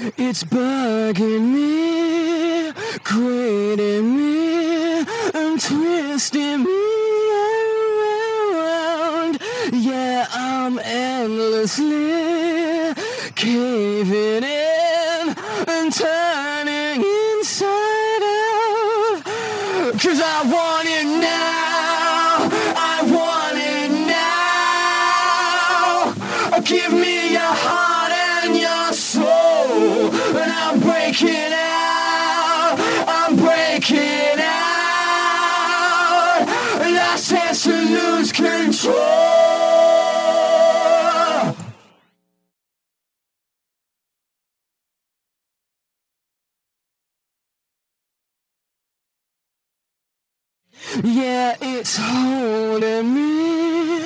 It's bugging me, grating me, and twisting me around. Yeah, I'm endlessly caving in and turning inside out. Cause I want it now, Chance to lose control. Yeah, it's holding me,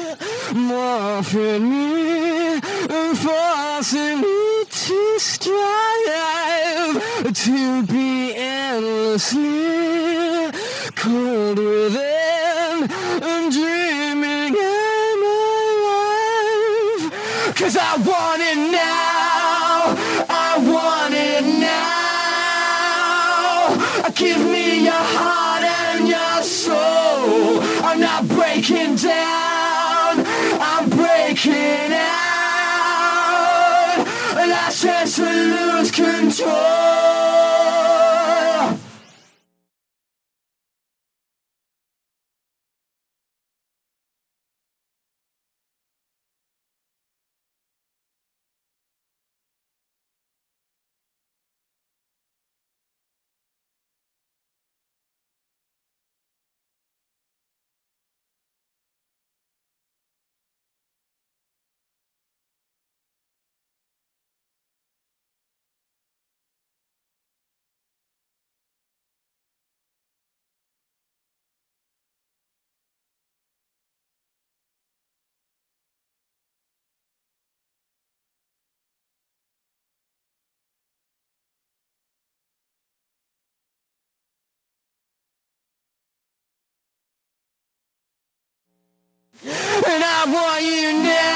morphing me, and forcing me to strive to be endlessly cold and dreaming I'm alive. Cause I want it now, I want it now. Give me your heart and your soul. I'm not breaking down, I'm breaking out. Last chance to lose And I want you now.